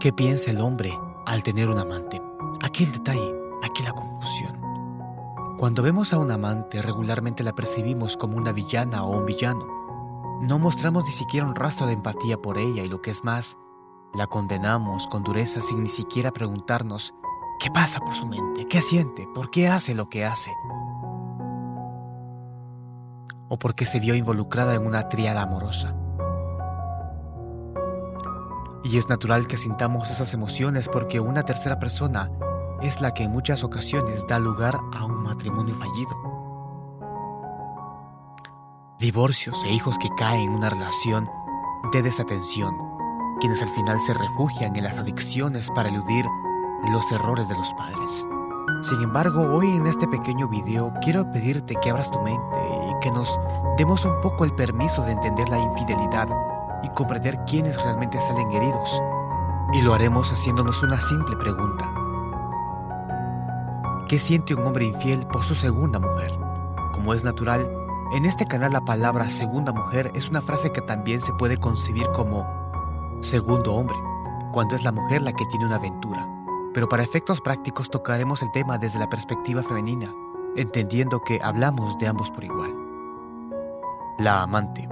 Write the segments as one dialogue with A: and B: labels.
A: ¿Qué piensa el hombre al tener un amante? Aquí el detalle, aquí la confusión. Cuando vemos a un amante, regularmente la percibimos como una villana o un villano. No mostramos ni siquiera un rastro de empatía por ella y lo que es más, la condenamos con dureza sin ni siquiera preguntarnos qué pasa por su mente, qué siente, por qué hace lo que hace. O porque se vio involucrada en una triada amorosa. Y es natural que sintamos esas emociones porque una tercera persona es la que en muchas ocasiones da lugar a un matrimonio fallido. Divorcios e hijos que caen en una relación de desatención, quienes al final se refugian en las adicciones para eludir los errores de los padres. Sin embargo, hoy en este pequeño video quiero pedirte que abras tu mente y que nos demos un poco el permiso de entender la infidelidad y comprender quiénes realmente salen heridos. Y lo haremos haciéndonos una simple pregunta. ¿Qué siente un hombre infiel por su segunda mujer? Como es natural, en este canal la palabra segunda mujer es una frase que también se puede concebir como segundo hombre, cuando es la mujer la que tiene una aventura. Pero para efectos prácticos tocaremos el tema desde la perspectiva femenina, entendiendo que hablamos de ambos por igual. La amante.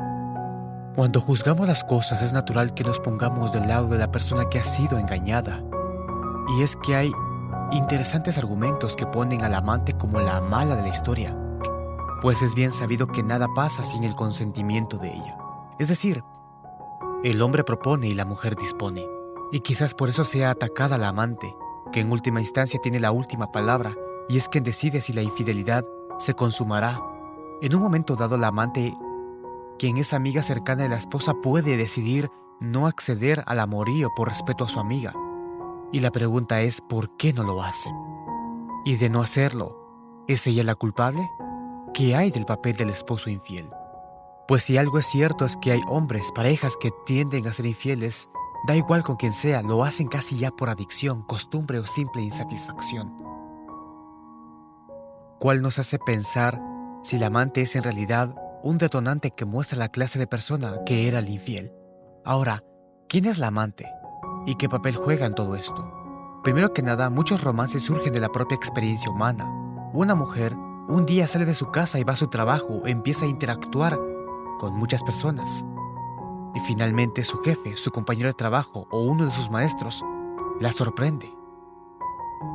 A: Cuando juzgamos las cosas es natural que nos pongamos del lado de la persona que ha sido engañada. Y es que hay interesantes argumentos que ponen al amante como la mala de la historia, pues es bien sabido que nada pasa sin el consentimiento de ella. Es decir, el hombre propone y la mujer dispone. Y quizás por eso sea atacada la amante, que en última instancia tiene la última palabra y es quien decide si la infidelidad se consumará. En un momento dado la amante quien es amiga cercana de la esposa puede decidir no acceder al amorío por respeto a su amiga. Y la pregunta es, ¿por qué no lo hace? Y de no hacerlo, ¿es ella la culpable? ¿Qué hay del papel del esposo infiel? Pues si algo es cierto es que hay hombres, parejas que tienden a ser infieles, da igual con quien sea, lo hacen casi ya por adicción, costumbre o simple insatisfacción. ¿Cuál nos hace pensar si la amante es en realidad un detonante que muestra la clase de persona que era el infiel. Ahora, ¿quién es la amante? ¿Y qué papel juega en todo esto? Primero que nada, muchos romances surgen de la propia experiencia humana. Una mujer un día sale de su casa y va a su trabajo, empieza a interactuar con muchas personas. Y finalmente su jefe, su compañero de trabajo o uno de sus maestros la sorprende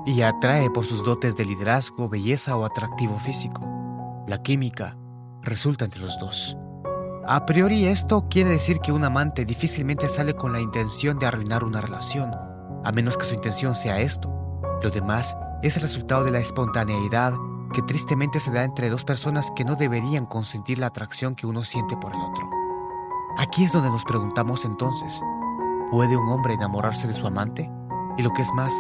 A: y atrae por sus dotes de liderazgo, belleza o atractivo físico. La química, resulta entre los dos. A priori esto quiere decir que un amante difícilmente sale con la intención de arruinar una relación, a menos que su intención sea esto. Lo demás es el resultado de la espontaneidad que tristemente se da entre dos personas que no deberían consentir la atracción que uno siente por el otro. Aquí es donde nos preguntamos entonces, ¿puede un hombre enamorarse de su amante? Y lo que es más,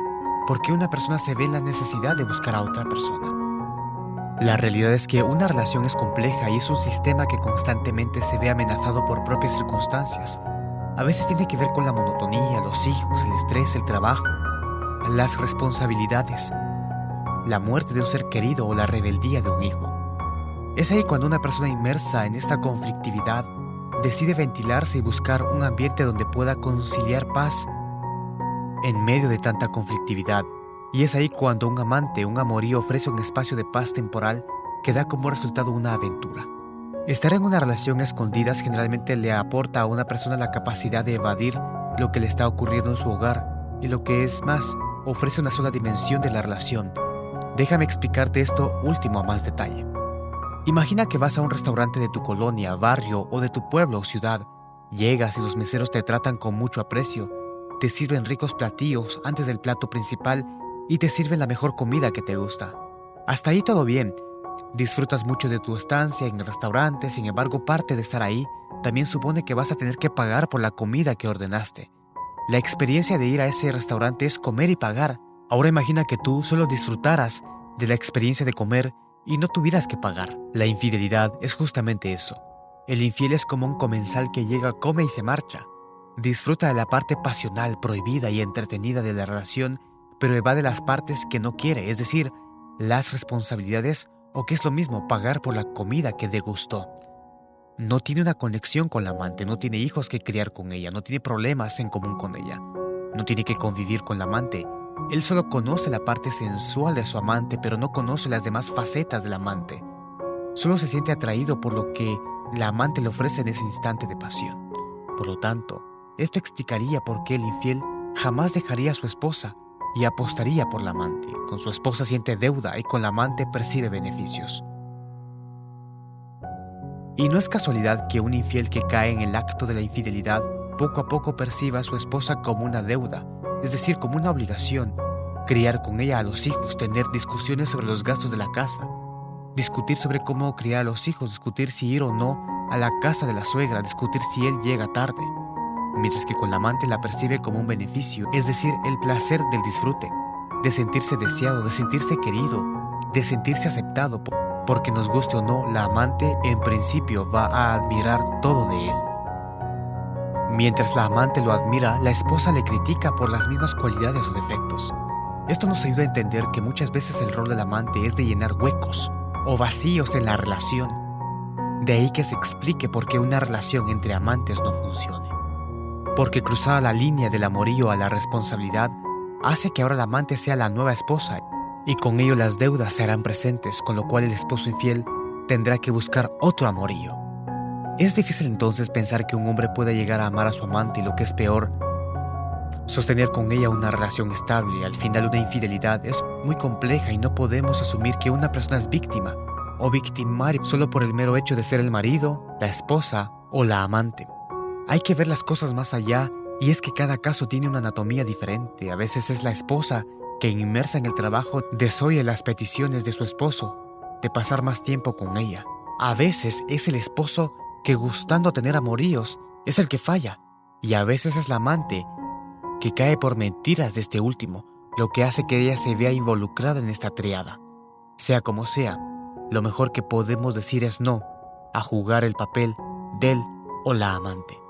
A: ¿por qué una persona se ve en la necesidad de buscar a otra persona? La realidad es que una relación es compleja y es un sistema que constantemente se ve amenazado por propias circunstancias. A veces tiene que ver con la monotonía, los hijos, el estrés, el trabajo, las responsabilidades, la muerte de un ser querido o la rebeldía de un hijo. Es ahí cuando una persona inmersa en esta conflictividad decide ventilarse y buscar un ambiente donde pueda conciliar paz en medio de tanta conflictividad y es ahí cuando un amante, un amorío ofrece un espacio de paz temporal que da como resultado una aventura. Estar en una relación a escondidas generalmente le aporta a una persona la capacidad de evadir lo que le está ocurriendo en su hogar y lo que es más, ofrece una sola dimensión de la relación. Déjame explicarte esto último a más detalle. Imagina que vas a un restaurante de tu colonia, barrio o de tu pueblo o ciudad. Llegas y los meseros te tratan con mucho aprecio, te sirven ricos platillos antes del plato principal y te sirven la mejor comida que te gusta. Hasta ahí todo bien. Disfrutas mucho de tu estancia en el restaurante, sin embargo parte de estar ahí también supone que vas a tener que pagar por la comida que ordenaste. La experiencia de ir a ese restaurante es comer y pagar. Ahora imagina que tú solo disfrutaras de la experiencia de comer y no tuvieras que pagar. La infidelidad es justamente eso. El infiel es como un comensal que llega, come y se marcha. Disfruta de la parte pasional, prohibida y entretenida de la relación pero evade las partes que no quiere, es decir, las responsabilidades o que es lo mismo pagar por la comida que degustó. No tiene una conexión con la amante, no tiene hijos que criar con ella, no tiene problemas en común con ella. No tiene que convivir con la amante. Él solo conoce la parte sensual de su amante, pero no conoce las demás facetas del amante. Solo se siente atraído por lo que la amante le ofrece en ese instante de pasión. Por lo tanto, esto explicaría por qué el infiel jamás dejaría a su esposa y apostaría por la amante. Con su esposa siente deuda y con la amante percibe beneficios. Y no es casualidad que un infiel que cae en el acto de la infidelidad poco a poco perciba a su esposa como una deuda, es decir, como una obligación, criar con ella a los hijos, tener discusiones sobre los gastos de la casa, discutir sobre cómo criar a los hijos, discutir si ir o no a la casa de la suegra, discutir si él llega tarde, mientras que con la amante la percibe como un beneficio, es decir, el placer del disfrute, de sentirse deseado, de sentirse querido, de sentirse aceptado porque nos guste o no, la amante en principio va a admirar todo de él. Mientras la amante lo admira, la esposa le critica por las mismas cualidades o defectos. Esto nos ayuda a entender que muchas veces el rol del amante es de llenar huecos o vacíos en la relación. De ahí que se explique por qué una relación entre amantes no funcione. Porque cruzar la línea del amorío a la responsabilidad hace que ahora la amante sea la nueva esposa y con ello las deudas se harán presentes, con lo cual el esposo infiel tendrá que buscar otro amorío. Es difícil entonces pensar que un hombre pueda llegar a amar a su amante y lo que es peor, sostener con ella una relación estable. Al final una infidelidad es muy compleja y no podemos asumir que una persona es víctima o victimario solo por el mero hecho de ser el marido, la esposa o la amante. Hay que ver las cosas más allá y es que cada caso tiene una anatomía diferente. A veces es la esposa que inmersa en el trabajo desoye las peticiones de su esposo de pasar más tiempo con ella. A veces es el esposo que gustando tener amoríos es el que falla y a veces es la amante que cae por mentiras de este último, lo que hace que ella se vea involucrada en esta triada. Sea como sea, lo mejor que podemos decir es no a jugar el papel del o la amante.